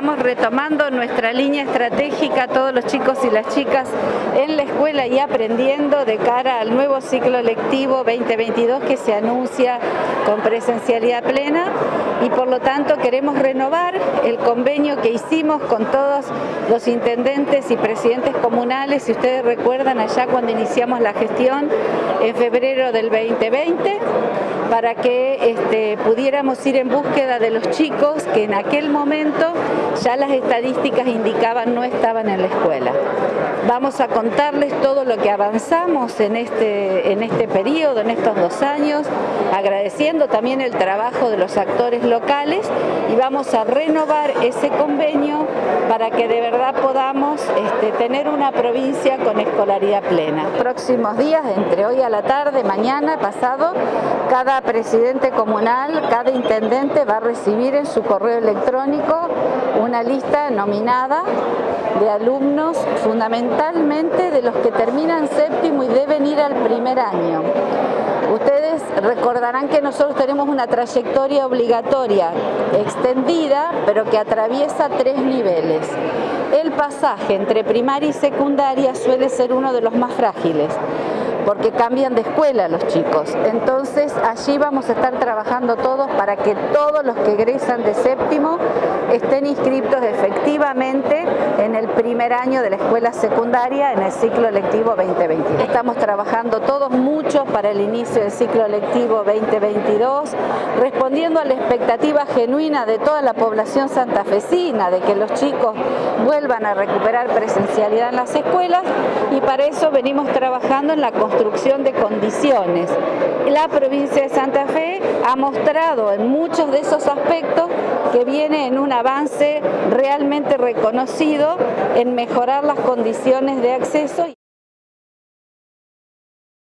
estamos retomando nuestra línea estratégica, todos los chicos y las chicas en la escuela y aprendiendo de cara al nuevo ciclo lectivo 2022 que se anuncia con presencialidad plena. Y por lo tanto queremos renovar el convenio que hicimos con todos los intendentes y presidentes comunales, si ustedes recuerdan allá cuando iniciamos la gestión en febrero del 2020, para que este, pudiéramos ir en búsqueda de los chicos que en aquel momento ya las estadísticas indicaban no estaban en la escuela. Vamos a contarles todo lo que avanzamos en este, en este periodo, en estos dos años, agradeciendo también el trabajo de los actores locales y vamos a renovar ese convenio para que de verdad podamos este, tener una provincia con escolaridad plena. Próximos días, entre hoy a la tarde, mañana, pasado, cada presidente comunal, cada intendente va a recibir en su correo electrónico una lista nominada de alumnos fundamentalmente de los que terminan séptimo y deben ir al primer año. Ustedes recordarán que nosotros tenemos una trayectoria obligatoria extendida, pero que atraviesa tres niveles. El pasaje entre primaria y secundaria suele ser uno de los más frágiles porque cambian de escuela los chicos. Entonces allí vamos a estar trabajando todos para que todos los que egresan de séptimo estén inscritos efectivamente primer año de la escuela secundaria en el ciclo lectivo 2022. Estamos trabajando todos mucho para el inicio del ciclo lectivo 2022, respondiendo a la expectativa genuina de toda la población santafesina de que los chicos vuelvan a recuperar presencialidad en las escuelas y para eso venimos trabajando en la construcción de condiciones. La provincia de Santa Fe ha mostrado en muchos de esos aspectos que viene en un avance realmente reconocido en mejorar las condiciones de acceso.